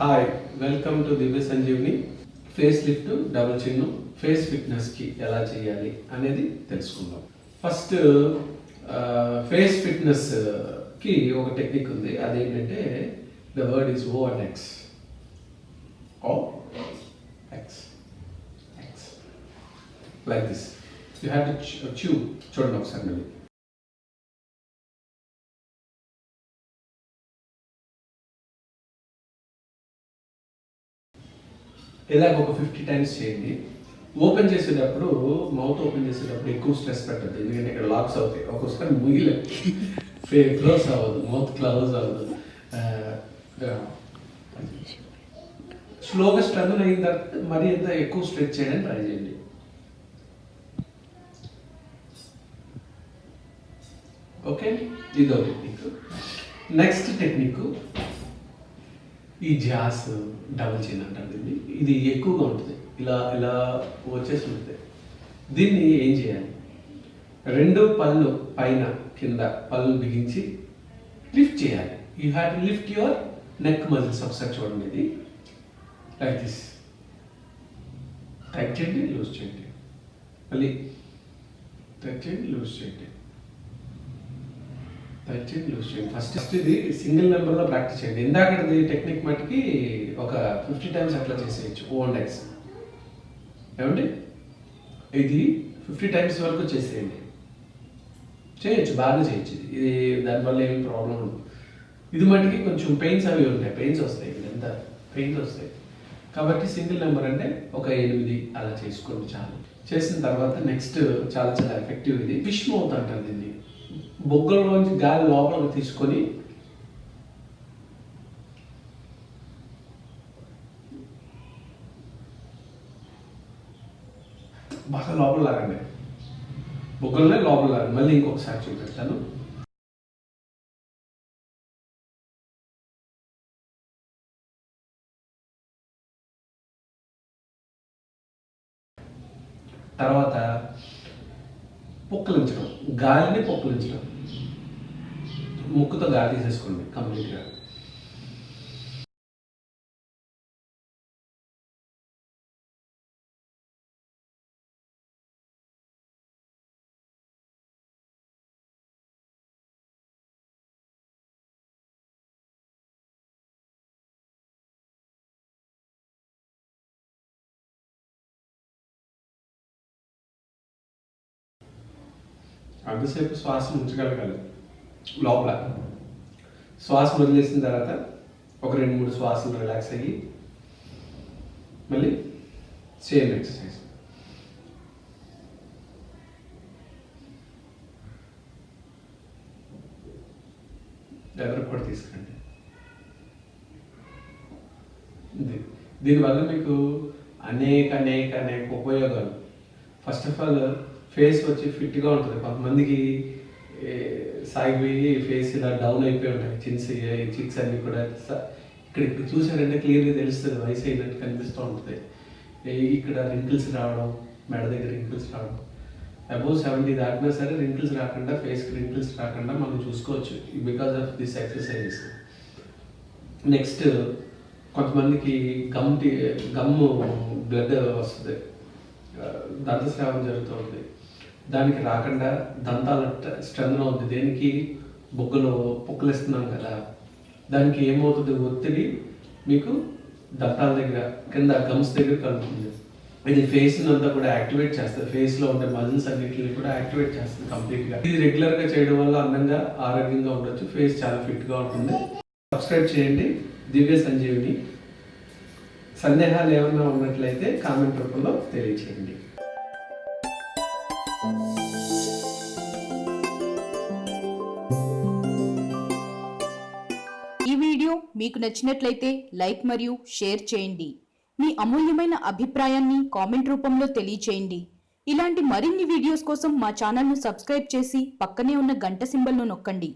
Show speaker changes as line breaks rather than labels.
Hi welcome to Divya Sanjeevni face lift double chin face ఫిట్నెస్కి ఎలా చేయాలి అనేది తెలుసుకుందాం. ఫస్ట్ ఫేస్ ఫిట్నెస్కి ఒక టెక్నిక్ ఉంది. అదేంటంటే the word is O and X O X X like this you have to చూ చూడండి ఒకసారి మళ్ళీ. ఇలాగ ఒక ఫిఫ్టీ టైమ్స్ చేయండి. ఓపెన్ చేసేటప్పుడు మౌత్ ఓపెన్ చేసేటప్పుడు ఎక్కువ స్ట్రెస్ పెట్టద్దు. ఎందుకంటే ఇక్కడ లాక్స్ అవుతాయి. ఒక్కొక్కసారి ముగిలే ఫే క్లోజ్ అవ్వదు. మౌత్ క్లోజ్ అవ్వదు. స్లోగా స్ట్రెంగ్ అయిన తర్వాత మరీ ఎంత ఎక్కువ స్ట్రెచ్ చేయడానికి ట్రై చేయండి. ఓకే ఇదో టెక్నిక్ నెక్స్ట్ టెక్నిక్ ఈ జాస్ డబుల్ చైన్ అంటారు దీన్ని. ఇది ఎక్కువగా ఉంటుంది. ఇలా ఇలా వచ్చేసి ఉంటుంది. దీన్ని ఏం చేయాలి? రెండు పళ్ళు పైన కింద పళ్ళు బిగించి లిఫ్ట్ చేయాలి. You have to lift your neck muscles ఒకసారి చూడండి ఇది. లైక్ దిస్ టైట్ చేయండి లూజ్ చేయండి. మళ్ళీ టైట్ చేయండి లూజ్ చేయండి. టైట్ లూజ్ చేయండి ఫస్ట్ ఫస్ట్ ఇది సింగిల్ నెంబర్లో ప్రాక్టీస్ చేయండి. ఇందాకది టెక్నిక్ మటుకి ఒక ఫిఫ్టీ టైమ్స్ అట్లా చేసేయచ్చు ఓన్ డైస్ ఏమండి? ఇది ఫిఫ్టీ టైమ్స్ వరకు చేసేయండి. చేయొచ్చు బాగానే చేయొచ్చు ఇది. ఇది దానివల్ల ఏమి ప్రాబ్లం ఉండదు. ఇది మటుకి కొంచెం పెయిన్స్ అవి ఉంటాయి. పెయిన్స్ వస్తాయి ఎంత? పెయిన్స్ వస్తాయి. కాబట్టి సింగిల్ నెంబర్ అంటే ఒక ఎనిమిది అలా చేసుకోండి చాలు. చేసిన తర్వాత నెక్స్ట్ చాలా చాలా ఎఫెక్టివ్ ఇది. ఫిష్ మౌత్ అంటారు దీన్ని. బొగ్గల్లోంచి గాలి లోపలికి తీసుకొని బాగా లోపల లాగండి. బుగ్గలనే లోపల లాగండి. మళ్ళీ ఇంకొకసారి చూపెడతాను. తర్వాత పొక్కలించడం. గాలిని పొక్కలించడం. ముక్కుతో గాలి తీసేసుకోండి కంప్లీట్గా. అంతసేపు శ్వాస ఉంచగలగాలి. లోపల. శ్వాస వదిలేసిన తర్వాత ఒక రెండు మూడు శ్వాసలు రిలాక్స్ అయ్యి మళ్ళీ సేమ్ ఎక్సర్సైజ్ ఎవరికి కూడా తీసుకురండి దీనివల్ల మీకు అనేక అనేక అనేక ఉపయోగాలు. ఫస్ట్ ఆఫ్ ఆల్ ఫేస్ వచ్చి ఫిట్గా ఉంటుంది. కొంతమందికి సాగిపోయి ఫేస్ ఇలా డౌన్ అయిపోయి ఉంటాయి చిన్స్ చిక్స్ అన్ని కూడా ఇక్కడ ఇక్కడ చూసారంటే క్లియర్గా తెలుస్తుంది. వయసు అయినట్టు కనిపిస్తూ ఉంటుంది. ఏ, ఇక్కడ రింకిల్స్ రావడం మెడ దగ్గర రింకిల్స్ రావడం. అబౌవ్ సెవెంటీ దాటినా సరే రింకిల్స్ రాకుండా ఫేస్కి రింకిల్స్ రాకుండా మనం చూసుకోవచ్చు. Because of this exercises next కొంతమందికి గమ్ గమ్ బ్లడ్ వస్తుంది. దంతస్రావం జరుగుతూ ఉంటుంది దానికి రాకుండా దంతాల స్ట్రెంగ్ అవుతుంది దేనికి? బొగ్గలు పొక్కలిస్తున్నాం కదా. దానికి ఏమవుతుంది? ఒత్తిడి మీకు దంతాల దగ్గర కింద గమ్స్ దగ్గర కలుగుతుంది. ఇది ఫేస్ అంతా కూడా యాక్టివేట్ చేస్తుంది. ఫేస్లో ఉండే మజిల్స్ అన్నిటిని కూడా యాక్టివేట్ చేస్తుంది కంప్లీట్గా. ఇది రెగ్యులర్గా చేయడం వల్ల అందంగా ఆరోగ్యంగా ఉండొచ్చు. ఫేస్ చాలా ఫిట్గా ఉంటుంది. సబ్స్క్రైబ్ చేయండి. దివ్య సంజీవిని. సందేహాలు ఏమైనా ఉన్నట్లయితే కామెంట్ రూపంలో తెలియచేయండి.
మీకు నచ్చినట్లయితే లైక్ మరియు షేర్ చేయండి. మీ అమూల్యమైన అభిప్రాయాన్ని కామెంట్ రూపంలో తెలియచేయండి. ఇలాంటి మరిన్ని వీడియోస్ కోసం మా ఛానల్ను సబ్స్క్రైబ్ చేసి పక్కనే ఉన్న గంట సింబల్ను నొక్కండి.